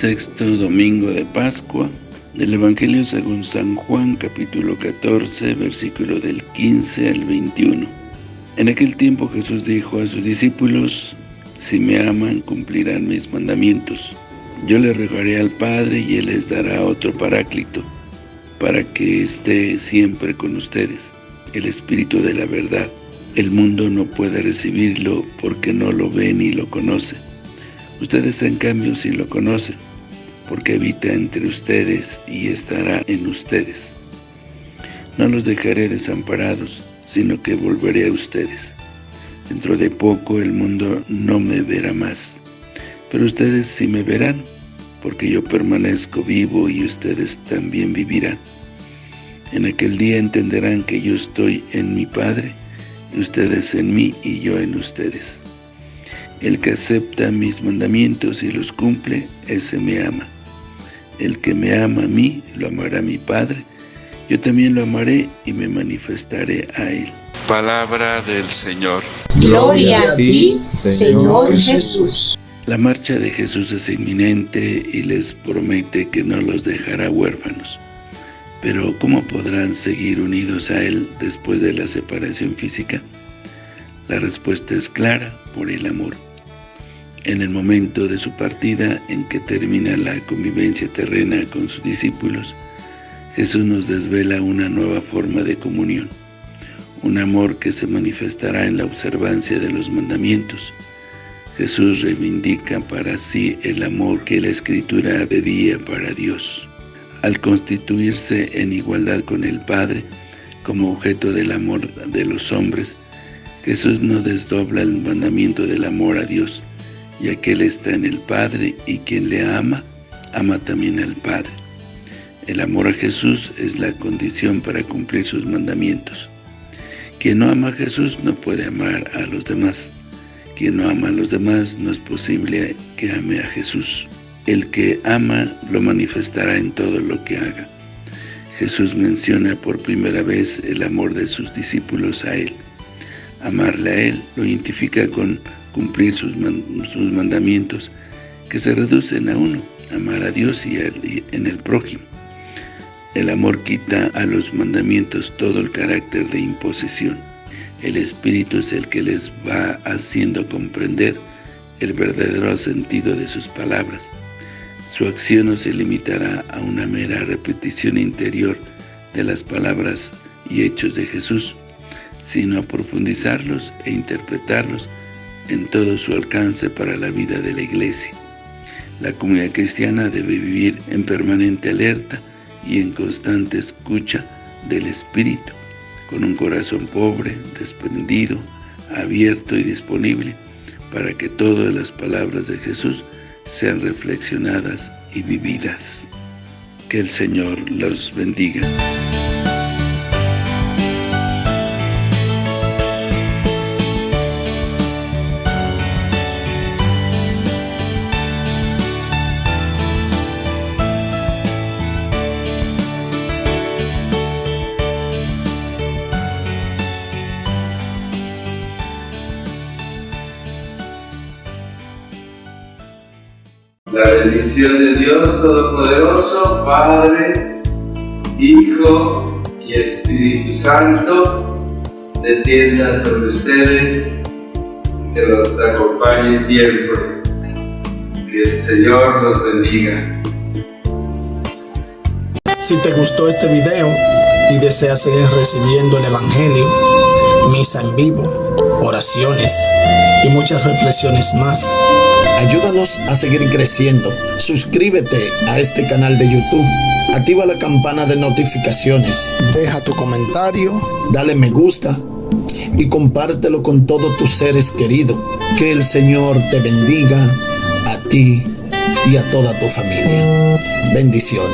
sexto domingo de Pascua del Evangelio según San Juan, capítulo 14, versículo del 15 al 21. En aquel tiempo Jesús dijo a sus discípulos, Si me aman, cumplirán mis mandamientos. Yo le rogaré al Padre y Él les dará otro paráclito, para que esté siempre con ustedes, el Espíritu de la verdad. El mundo no puede recibirlo porque no lo ve ni lo conoce Ustedes en cambio sí lo conocen, porque habita entre ustedes y estará en ustedes. No los dejaré desamparados, sino que volveré a ustedes. Dentro de poco el mundo no me verá más, pero ustedes sí me verán, porque yo permanezco vivo y ustedes también vivirán. En aquel día entenderán que yo estoy en mi Padre, y ustedes en mí y yo en ustedes. El que acepta mis mandamientos y los cumple, ese me ama. El que me ama a mí, lo amará mi Padre. Yo también lo amaré y me manifestaré a él. Palabra del Señor. Gloria a ti, Señor Jesús. La marcha de Jesús es inminente y les promete que no los dejará huérfanos. Pero ¿cómo podrán seguir unidos a Él después de la separación física? La respuesta es clara, por el amor. En el momento de su partida, en que termina la convivencia terrena con sus discípulos, Jesús nos desvela una nueva forma de comunión, un amor que se manifestará en la observancia de los mandamientos. Jesús reivindica para sí el amor que la Escritura pedía para Dios. Al constituirse en igualdad con el Padre, como objeto del amor de los hombres, Jesús no desdobla el mandamiento del amor a Dios, ya que Él está en el Padre y quien le ama, ama también al Padre. El amor a Jesús es la condición para cumplir sus mandamientos. Quien no ama a Jesús no puede amar a los demás. Quien no ama a los demás no es posible que ame a Jesús. El que ama lo manifestará en todo lo que haga. Jesús menciona por primera vez el amor de sus discípulos a Él. Amarle a Él lo identifica con cumplir sus, sus mandamientos, que se reducen a uno, amar a Dios y, en el prójimo. El amor quita a los mandamientos todo el carácter de imposición. El Espíritu es el que les va haciendo comprender el verdadero sentido de sus palabras. Su acción no se limitará a una mera repetición interior de las palabras y hechos de Jesús, sino a profundizarlos e interpretarlos en todo su alcance para la vida de la Iglesia. La comunidad cristiana debe vivir en permanente alerta y en constante escucha del Espíritu, con un corazón pobre, desprendido, abierto y disponible, para que todas las palabras de Jesús sean reflexionadas y vividas. Que el Señor los bendiga. La bendición de Dios Todopoderoso, Padre, Hijo y Espíritu Santo, descienda sobre ustedes, que los acompañe siempre. Que el Señor los bendiga. Si te gustó este video y deseas seguir recibiendo el Evangelio, misa en vivo, oraciones y muchas reflexiones más, Ayúdanos a seguir creciendo. Suscríbete a este canal de YouTube. Activa la campana de notificaciones. Deja tu comentario. Dale me gusta. Y compártelo con todos tus seres queridos. Que el Señor te bendiga a ti y a toda tu familia. Bendiciones.